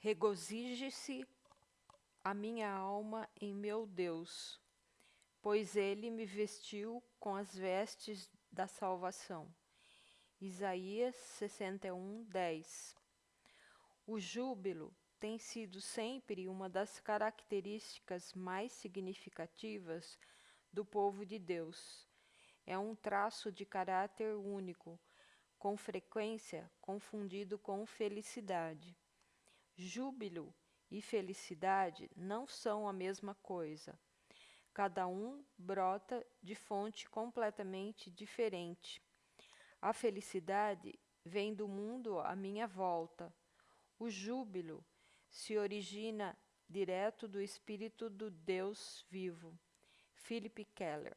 Regozije-se a minha alma em meu Deus, pois ele me vestiu com as vestes da salvação. Isaías 61, 10 O júbilo tem sido sempre uma das características mais significativas do povo de Deus. É um traço de caráter único, com frequência confundido com felicidade. Júbilo e felicidade não são a mesma coisa. Cada um brota de fonte completamente diferente. A felicidade vem do mundo à minha volta. O júbilo se origina direto do Espírito do Deus vivo. Philip Keller